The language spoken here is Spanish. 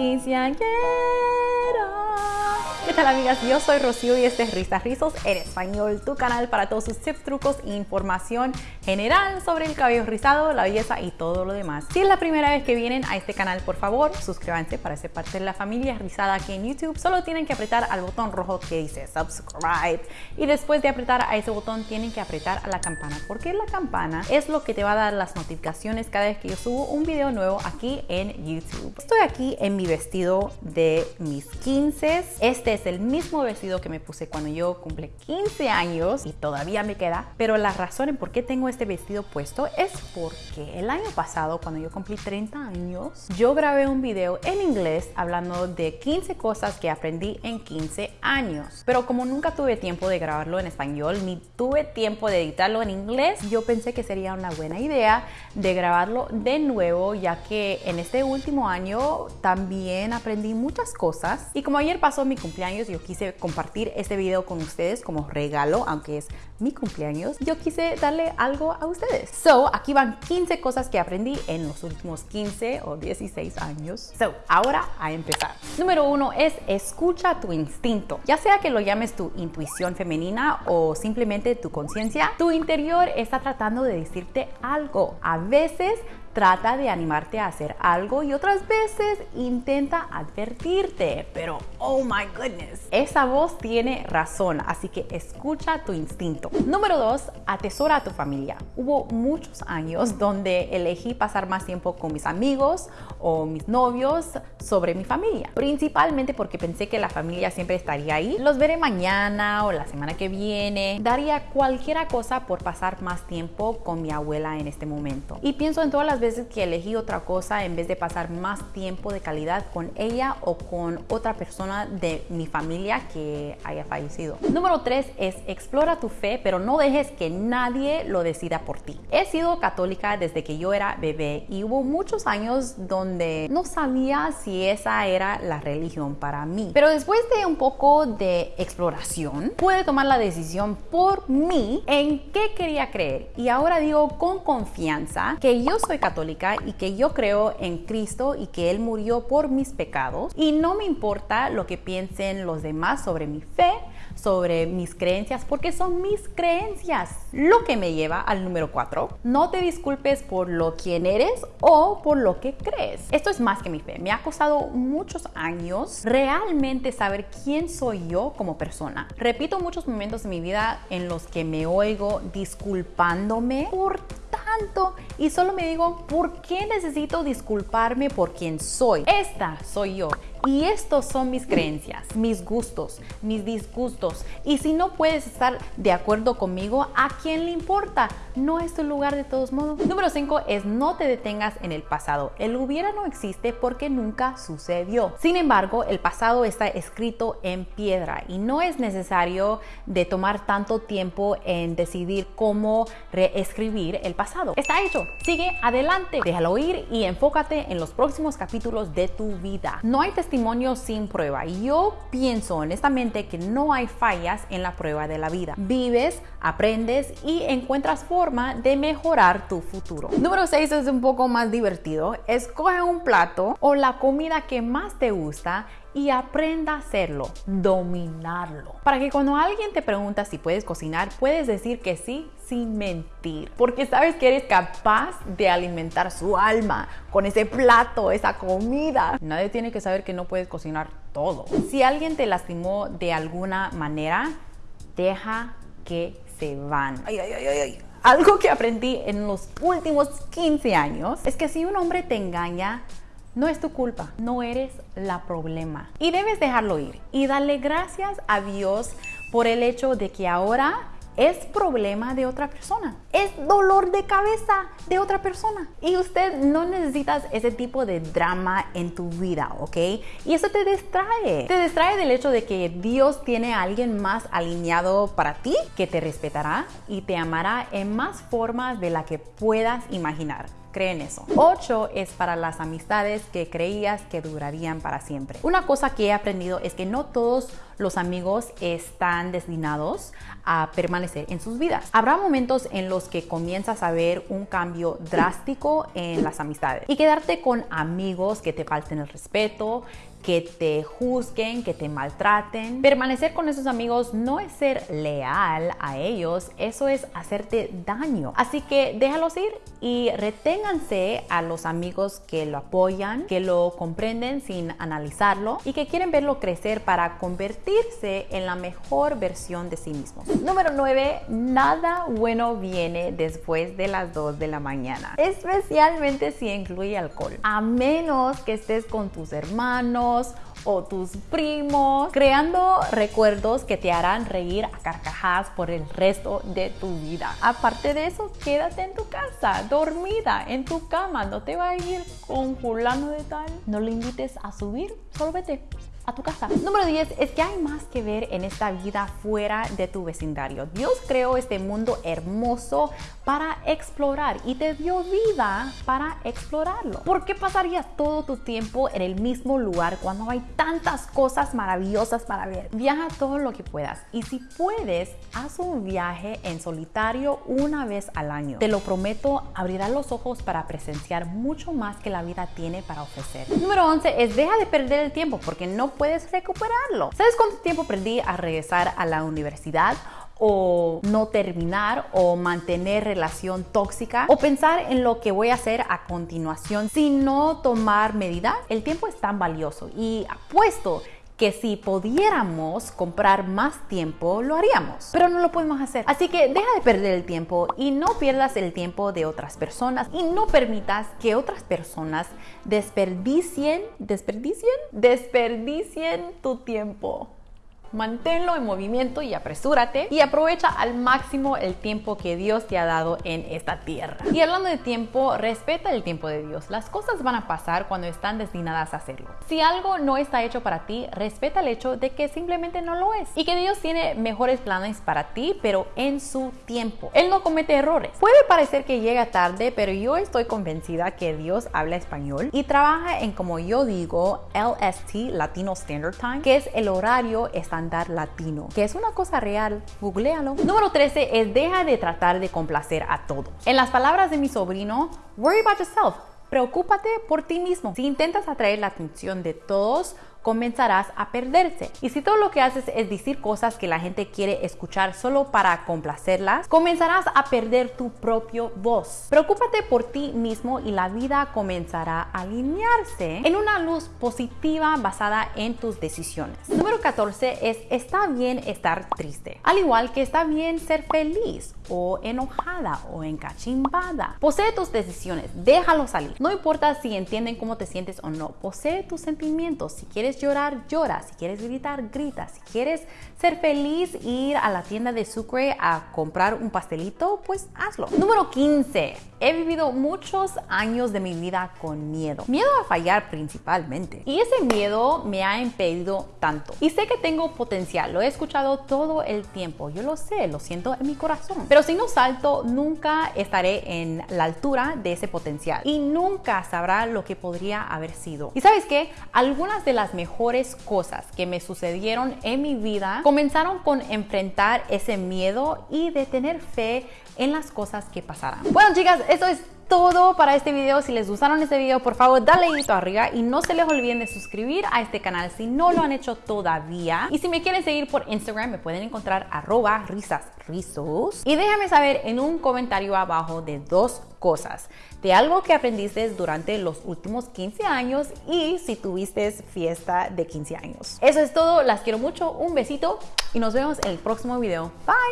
15 agueros. ¿Qué tal amigas? Yo soy Rocío y este es Risas Rizos en español, tu canal para todos sus tips, trucos e información general sobre el cabello rizado, la belleza y todo lo demás. Si es la primera vez que vienen a este canal, por favor, suscríbanse para ser parte de la familia rizada aquí en YouTube. Solo tienen que apretar al botón rojo que dice subscribe y después de apretar a ese botón tienen que apretar a la campana porque la campana es lo que te va a dar las notificaciones cada vez que yo subo un video nuevo aquí en YouTube. Estoy aquí en mi vestido de mis 15. Este es el mismo vestido que me puse cuando yo cumplí 15 años y todavía me queda. Pero la razón en por qué tengo este vestido puesto es porque el año pasado, cuando yo cumplí 30 años, yo grabé un video en inglés hablando de 15 cosas que aprendí en 15 años. Pero como nunca tuve tiempo de grabarlo en español ni tuve tiempo de editarlo en inglés, yo pensé que sería una buena idea de grabarlo de nuevo, ya que en este último año también aprendí muchas cosas. Y como ayer pasó mi cumpleaños, yo quise compartir este video con ustedes como regalo, aunque es mi cumpleaños, yo quise darle algo a ustedes. So, aquí van 15 cosas que aprendí en los últimos 15 o 16 años. So, ahora a empezar. Número uno es escucha tu instinto. Ya sea que lo llames tu intuición femenina o simplemente tu conciencia, tu interior está tratando de decirte algo. A veces trata de animarte a hacer algo y otras veces intenta advertirte, pero oh my goodness, esa voz tiene razón, así que escucha tu instinto. Número dos, atesora a tu familia. Hubo muchos años donde elegí pasar más tiempo con mis amigos o mis novios sobre mi familia, principalmente porque pensé que la familia siempre estaría ahí. Los veré mañana o la semana que viene. Daría cualquier cosa por pasar más tiempo con mi abuela en este momento. Y pienso en todas las veces que elegí otra cosa en vez de pasar más tiempo de calidad con ella o con otra persona de mi familia que haya fallecido. Número 3 es explora tu fe, pero no dejes que nadie lo decida por ti. He sido católica desde que yo era bebé y hubo muchos años donde no sabía si esa era la religión para mí. Pero después de un poco de exploración, pude tomar la decisión por mí en qué quería creer. Y ahora digo con confianza que yo soy católica católica y que yo creo en Cristo y que Él murió por mis pecados y no me importa lo que piensen los demás sobre mi fe, sobre mis creencias, porque son mis creencias. Lo que me lleva al número 4, no te disculpes por lo quien eres o por lo que crees. Esto es más que mi fe. Me ha costado muchos años realmente saber quién soy yo como persona. Repito muchos momentos de mi vida en los que me oigo disculpándome por y solo me digo, ¿por qué necesito disculparme por quien soy? Esta soy yo. Y estos son mis creencias, mis gustos, mis disgustos. Y si no puedes estar de acuerdo conmigo, ¿a quién le importa? No es tu lugar de todos modos. Número 5 es no te detengas en el pasado. El hubiera no existe porque nunca sucedió. Sin embargo, el pasado está escrito en piedra y no es necesario de tomar tanto tiempo en decidir cómo reescribir el pasado. Está hecho. Sigue adelante. Déjalo ir y enfócate en los próximos capítulos de tu vida. No hay testimonio sin prueba. Y yo pienso honestamente que no hay fallas en la prueba de la vida. Vives, aprendes y encuentras forma de mejorar tu futuro. Número 6 es un poco más divertido. Escoge un plato o la comida que más te gusta y aprenda a hacerlo, dominarlo. Para que cuando alguien te pregunta si puedes cocinar, puedes decir que sí sin mentir, porque sabes que eres capaz de alimentar su alma con ese plato, esa comida. Nadie tiene que saber que no puedes cocinar todo. Si alguien te lastimó de alguna manera, deja que se van. Ay, ay, ay, ay. Algo que aprendí en los últimos 15 años es que si un hombre te engaña, no es tu culpa, no eres la problema. Y debes dejarlo ir y darle gracias a Dios por el hecho de que ahora es problema de otra persona. Es dolor de cabeza de otra persona. Y usted no necesitas ese tipo de drama en tu vida, ¿ok? Y eso te distrae. Te distrae del hecho de que Dios tiene a alguien más alineado para ti que te respetará y te amará en más formas de la que puedas imaginar. Creen eso. 8 es para las amistades que creías que durarían para siempre. Una cosa que he aprendido es que no todos los amigos están destinados a permanecer en sus vidas. Habrá momentos en los que comienzas a ver un cambio drástico en las amistades y quedarte con amigos que te falten el respeto, que te juzguen, que te maltraten. Permanecer con esos amigos no es ser leal a ellos, eso es hacerte daño. Así que déjalos ir y reténganse a los amigos que lo apoyan, que lo comprenden sin analizarlo y que quieren verlo crecer para convertirse en la mejor versión de sí mismos. Número 9. Nada bueno viene después de las 2 de la mañana, especialmente si incluye alcohol. A menos que estés con tus hermanos, o tus primos, creando recuerdos que te harán reír a carcajadas por el resto de tu vida. Aparte de eso, quédate en tu casa, dormida, en tu cama, no te va a ir con fulano de tal. No le invites a subir, solo vete a tu casa. Número 10 es que hay más que ver en esta vida fuera de tu vecindario. Dios creó este mundo hermoso para explorar y te dio vida para explorarlo. ¿Por qué pasarías todo tu tiempo en el mismo lugar cuando hay tantas cosas maravillosas para ver? Viaja todo lo que puedas y si puedes, haz un viaje en solitario una vez al año. Te lo prometo, abrirá los ojos para presenciar mucho más que la vida tiene para ofrecer. Número 11 es deja de perder el tiempo porque no puedes recuperarlo. ¿Sabes cuánto tiempo perdí a regresar a la universidad? o no terminar o mantener relación tóxica o pensar en lo que voy a hacer a continuación sin no tomar medida, el tiempo es tan valioso y apuesto que si pudiéramos comprar más tiempo, lo haríamos, pero no lo podemos hacer. Así que deja de perder el tiempo y no pierdas el tiempo de otras personas y no permitas que otras personas desperdicien, desperdicien, desperdicien tu tiempo. Manténlo en movimiento y apresúrate y aprovecha al máximo el tiempo que Dios te ha dado en esta tierra. Y hablando de tiempo, respeta el tiempo de Dios. Las cosas van a pasar cuando están destinadas a hacerlo. Si algo no está hecho para ti, respeta el hecho de que simplemente no lo es y que Dios tiene mejores planes para ti, pero en su tiempo. Él no comete errores. Puede parecer que llega tarde, pero yo estoy convencida que Dios habla español y trabaja en como yo digo LST, Latino Standard Time, que es el horario estándar latino, que es una cosa real, googlealo. Número 13 es deja de tratar de complacer a todos. En las palabras de mi sobrino, worry about yourself. Preocúpate por ti mismo. Si intentas atraer la atención de todos, comenzarás a perderse. Y si todo lo que haces es decir cosas que la gente quiere escuchar solo para complacerlas, comenzarás a perder tu propio voz. Preocúpate por ti mismo y la vida comenzará a alinearse en una luz positiva basada en tus decisiones. Número 14 es está bien estar triste, al igual que está bien ser feliz o enojada o encachimbada. Posee tus decisiones, déjalo salir. No importa si entienden cómo te sientes o no, posee tus sentimientos. Si quieres llorar, llora. Si quieres gritar, grita. Si quieres ser feliz, ir a la tienda de Sucre a comprar un pastelito, pues hazlo. Número 15. He vivido muchos años de mi vida con miedo. Miedo a fallar principalmente. Y ese miedo me ha impedido tanto. Y sé que tengo potencial. Lo he escuchado todo el tiempo. Yo lo sé, lo siento en mi corazón. Pero si no salto, nunca estaré en la altura de ese potencial. Y nunca sabrá lo que podría haber sido. Y sabes qué? Algunas de las mejores cosas que me sucedieron en mi vida comenzaron con enfrentar ese miedo y de tener fe en las cosas que pasarán. Bueno chicas, eso es todo para este video. Si les gustaron este video, por favor, dale dedito arriba y no se les olviden de suscribir a este canal si no lo han hecho todavía. Y si me quieren seguir por Instagram, me pueden encontrar arroba risasrizos. Y déjame saber en un comentario abajo de dos cosas, de algo que aprendiste durante los últimos 15 años y si tuviste fiesta de 15 años. Eso es todo, las quiero mucho, un besito y nos vemos en el próximo video. Bye!